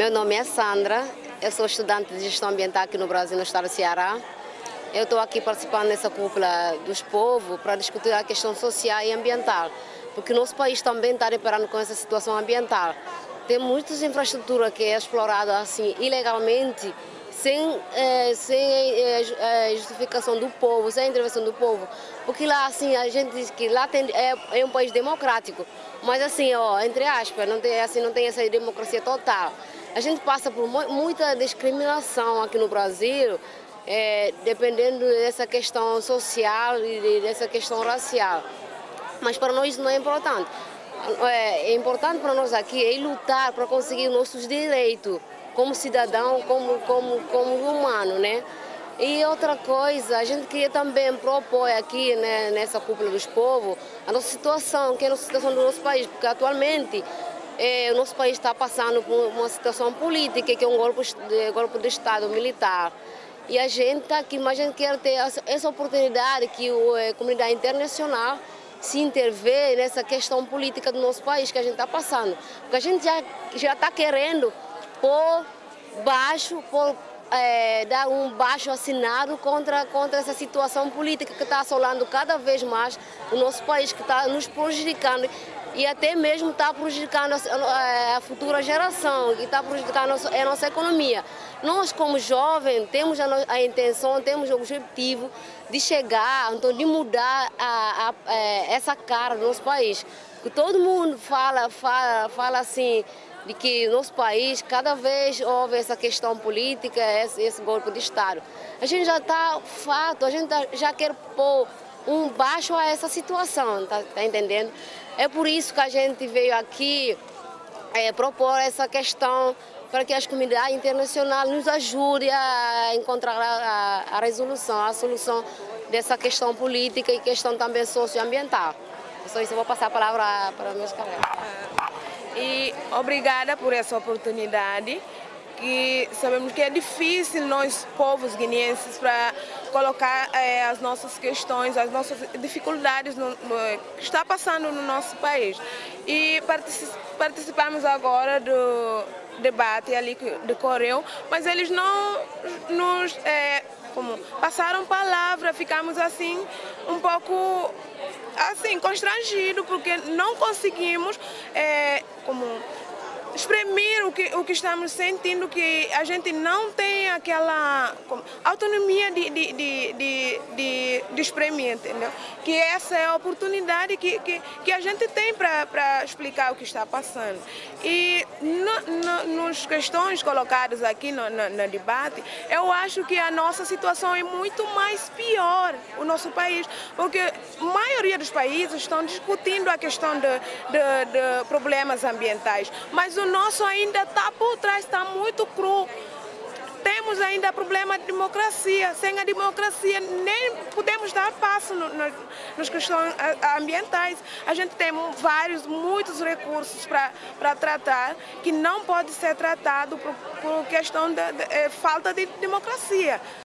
Meu nome é Sandra, eu sou estudante de gestão ambiental aqui no Brasil, no estado do Ceará. Eu estou aqui participando nessa cúpula dos povos para discutir a questão social e ambiental, porque nosso país também está deparando com essa situação ambiental. Tem muitas infraestruturas que é explorada assim ilegalmente, sem, eh, sem eh, justificação do povo, sem intervenção do povo. Porque lá assim a gente diz que lá tem, é, é um país democrático, mas assim, ó, entre aspas, não tem, assim, não tem essa democracia total. A gente passa por muita discriminação aqui no Brasil, é, dependendo dessa questão social e dessa questão racial. Mas para nós não é importante. É, é importante para nós aqui é lutar para conseguir nossos direitos como cidadão, como, como, como humano, né? E outra coisa, a gente queria também propor aqui né, nessa cúpula dos povos a nossa situação, que é a nossa situação do nosso país, porque atualmente o nosso país está passando por uma situação política, que é um golpe de, golpe de Estado militar. E a gente está aqui, mas a gente quer ter essa oportunidade que a é, comunidade internacional se intervê nessa questão política do nosso país que a gente está passando. Porque a gente já está querendo pôr baixo, pôr é, dar um baixo assinado contra, contra essa situação política que está assolando cada vez mais o nosso país, que está nos prejudicando e até mesmo está prejudicando a, a, futura geração e está prejudicando a nossa, a nossa, economia. Nós, como jovens, temos a, a, intenção, temos o objetivo de chegar, então, de mudar é, essa cara do nosso país. Que todo mundo fala, fala, fala assim, de que no nosso país cada vez houve essa questão política, esse, esse golpe de Estado. A gente já está fato, a gente tá, já quer pôr um baixo a essa situação, tá, tá, entendendo? É por isso que a gente veio aqui é, propor essa questão para que as comunidades internacionais nos ajudem a encontrar a, a, a resolução, a solução dessa questão política e questão também socioambiental. Só isso eu vou passar a palavra para meus colegas. Obrigada por essa oportunidade, que sabemos que é difícil nós, povos guineenses, para colocar é, as nossas questões, as nossas dificuldades no, no, que está passando no nosso país. E participamos agora do debate ali que decorreu, mas eles não nos é, como, passaram palavra, ficamos assim um pouco assim, constrangido, porque não conseguimos é, como exprimir o que, o que estamos sentindo, que a gente não tem aquela autonomia de, de, de, de, de, de entendeu? Que essa é a oportunidade que, que, que a gente tem para explicar o que está passando. E no, no, nos questões colocadas aqui no, no, no, debate, eu acho que a nossa situação é muito mais pior, o nosso país, porque a maioria dos países estão discutindo a questão de, de, de problemas ambientais, mas o nosso ainda está por trás, está muito cru. Temos ainda problema de democracia. Sem a democracia nem podemos dar passo no, no, nas questões ambientais. A gente tem vários, muitos recursos para tratar que não pode ser tratado por, por questão de eh, falta de democracia.